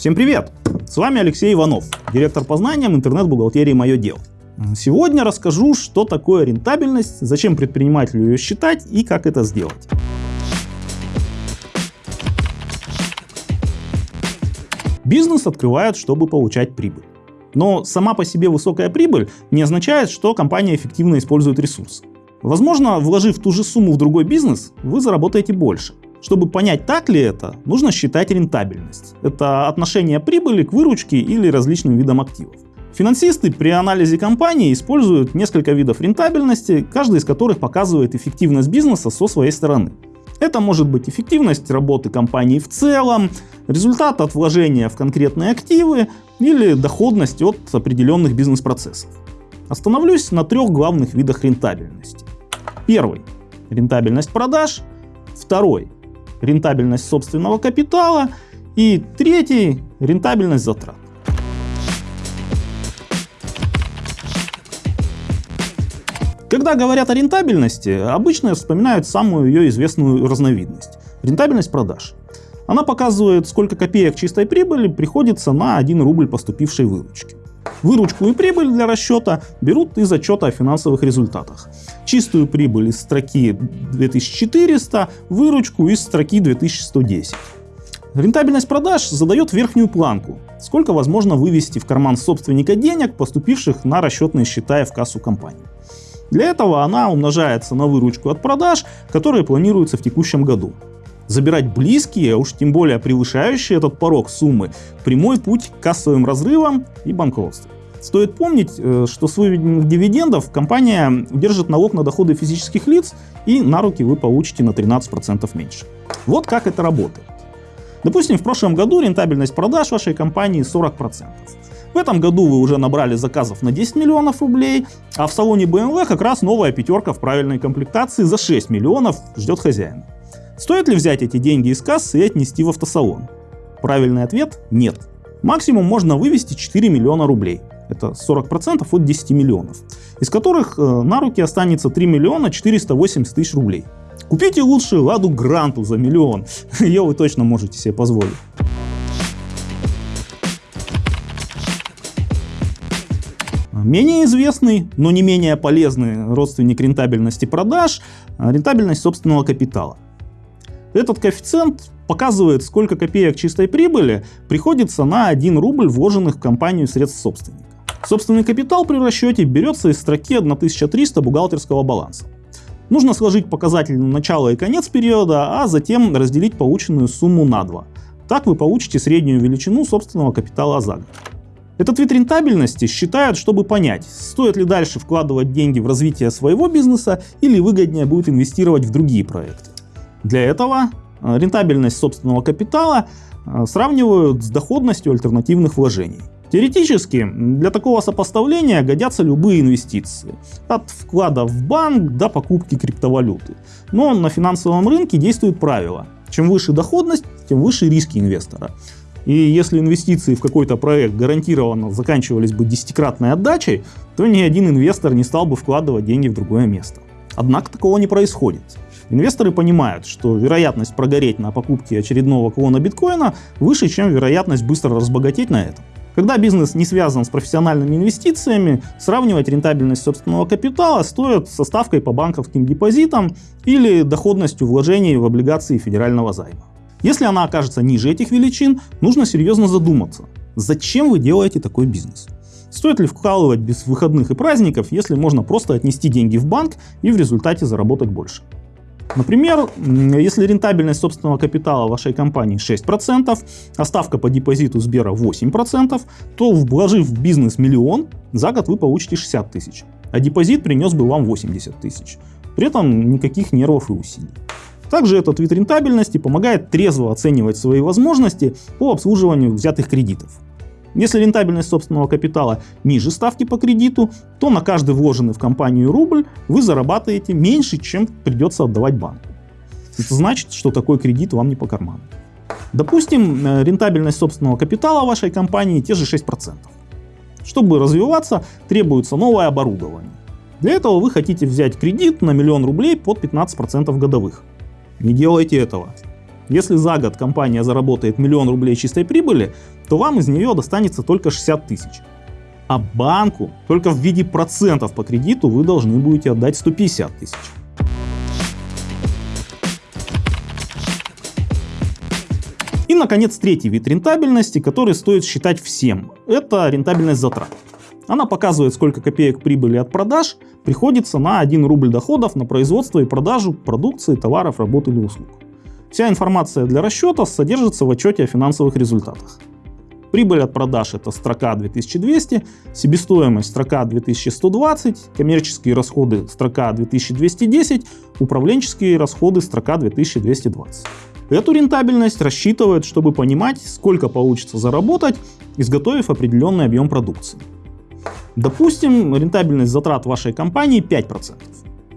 Всем привет! С вами Алексей Иванов, директор по знаниям интернет-бухгалтерии «Мое дело». Сегодня расскажу, что такое рентабельность, зачем предпринимателю ее считать и как это сделать. Бизнес открывают, чтобы получать прибыль. Но сама по себе высокая прибыль не означает, что компания эффективно использует ресурсы. Возможно, вложив ту же сумму в другой бизнес, вы заработаете больше. Чтобы понять, так ли это, нужно считать рентабельность. Это отношение прибыли к выручке или различным видам активов. Финансисты при анализе компании используют несколько видов рентабельности, каждый из которых показывает эффективность бизнеса со своей стороны. Это может быть эффективность работы компании в целом, результат от вложения в конкретные активы или доходность от определенных бизнес-процессов. Остановлюсь на трех главных видах рентабельности. Первый – рентабельность продаж. Второй рентабельность собственного капитала и третий – рентабельность затрат. Когда говорят о рентабельности, обычно вспоминают самую ее известную разновидность – рентабельность продаж. Она показывает, сколько копеек чистой прибыли приходится на 1 рубль поступившей выручки. Выручку и прибыль для расчета берут из отчета о финансовых результатах. Чистую прибыль из строки 2400, выручку из строки 2110. Рентабельность продаж задает верхнюю планку, сколько возможно вывести в карман собственника денег, поступивших на расчетные счета и в кассу компании. Для этого она умножается на выручку от продаж, которые планируются в текущем году. Забирать близкие, а уж тем более превышающие этот порог суммы, прямой путь к кассовым разрывам и банкротству. Стоит помнить, э, что с выведенных дивидендов компания держит налог на доходы физических лиц и на руки вы получите на 13% меньше. Вот как это работает. Допустим, в прошлом году рентабельность продаж вашей компании 40%. В этом году вы уже набрали заказов на 10 миллионов рублей, а в салоне BMW как раз новая пятерка в правильной комплектации за 6 миллионов ждет хозяина. Стоит ли взять эти деньги из кассы и отнести в автосалон? Правильный ответ – нет. Максимум можно вывести 4 миллиона рублей. Это 40% от 10 миллионов. Из которых э, на руки останется 3 миллиона 480 тысяч рублей. Купите лучше Ладу Гранту за миллион. Ее вы точно можете себе позволить. Менее известный, но не менее полезный родственник рентабельности продаж – рентабельность собственного капитала. Этот коэффициент показывает, сколько копеек чистой прибыли приходится на 1 рубль вложенных в компанию средств собственника. Собственный капитал при расчете берется из строки 1300 бухгалтерского баланса. Нужно сложить показатели на начало и конец периода, а затем разделить полученную сумму на 2. Так вы получите среднюю величину собственного капитала за год. Этот вид рентабельности считают, чтобы понять, стоит ли дальше вкладывать деньги в развитие своего бизнеса или выгоднее будет инвестировать в другие проекты. Для этого э, рентабельность собственного капитала э, сравнивают с доходностью альтернативных вложений. Теоретически для такого сопоставления годятся любые инвестиции, от вклада в банк до покупки криптовалюты. Но на финансовом рынке действует правило, чем выше доходность, тем выше риски инвестора. И если инвестиции в какой-то проект гарантированно заканчивались бы десятикратной отдачей, то ни один инвестор не стал бы вкладывать деньги в другое место. Однако такого не происходит. Инвесторы понимают, что вероятность прогореть на покупке очередного клона биткоина выше, чем вероятность быстро разбогатеть на этом. Когда бизнес не связан с профессиональными инвестициями, сравнивать рентабельность собственного капитала стоит со ставкой по банковским депозитам или доходностью вложений в облигации федерального займа. Если она окажется ниже этих величин, нужно серьезно задуматься, зачем вы делаете такой бизнес. Стоит ли вкалывать без выходных и праздников, если можно просто отнести деньги в банк и в результате заработать больше? Например, если рентабельность собственного капитала вашей компании 6%, а ставка по депозиту Сбера 8%, то вложив в бизнес миллион, за год вы получите 60 тысяч, а депозит принес бы вам 80 тысяч. При этом никаких нервов и усилий. Также этот вид рентабельности помогает трезво оценивать свои возможности по обслуживанию взятых кредитов. Если рентабельность собственного капитала ниже ставки по кредиту, то на каждый вложенный в компанию рубль вы зарабатываете меньше, чем придется отдавать банку. Это значит, что такой кредит вам не по карману. Допустим, э, рентабельность собственного капитала вашей компании те же 6%. Чтобы развиваться, требуется новое оборудование. Для этого вы хотите взять кредит на миллион рублей под 15% годовых. Не делайте этого. Если за год компания заработает миллион рублей чистой прибыли, то вам из нее достанется только 60 тысяч. А банку только в виде процентов по кредиту вы должны будете отдать 150 тысяч. И, наконец, третий вид рентабельности, который стоит считать всем. Это рентабельность затрат. Она показывает, сколько копеек прибыли от продаж приходится на 1 рубль доходов на производство и продажу продукции, товаров, работ или услуг. Вся информация для расчета содержится в отчете о финансовых результатах. Прибыль от продаж это строка 2200, себестоимость строка 2120, коммерческие расходы строка 2210, управленческие расходы строка 2220. Эту рентабельность рассчитывают, чтобы понимать, сколько получится заработать, изготовив определенный объем продукции. Допустим, рентабельность затрат вашей компании 5%.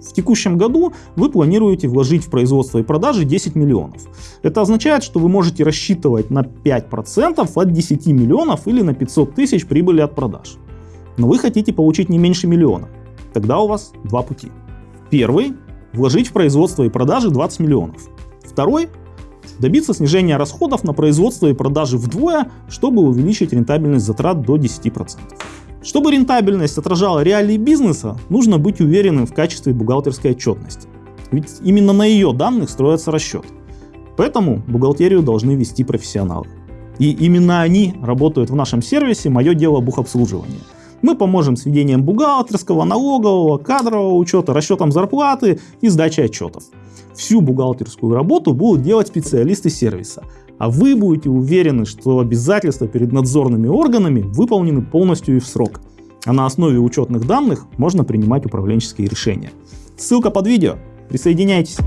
В текущем году вы планируете вложить в производство и продажи 10 миллионов. Это означает, что вы можете рассчитывать на 5% от 10 миллионов или на 500 тысяч прибыли от продаж. Но вы хотите получить не меньше миллиона. Тогда у вас два пути. Первый – вложить в производство и продажи 20 миллионов. Второй – добиться снижения расходов на производство и продажи вдвое, чтобы увеличить рентабельность затрат до 10%. Чтобы рентабельность отражала реалии бизнеса, нужно быть уверенным в качестве бухгалтерской отчетности. Ведь именно на ее данных строится расчет. Поэтому бухгалтерию должны вести профессионалы. И именно они работают в нашем сервисе «Мое дело бухобслуживания». Мы поможем с ведением бухгалтерского, налогового, кадрового учета, расчетом зарплаты и сдачей отчетов. Всю бухгалтерскую работу будут делать специалисты сервиса, а вы будете уверены, что обязательства перед надзорными органами выполнены полностью и в срок. А на основе учетных данных можно принимать управленческие решения. Ссылка под видео. Присоединяйтесь.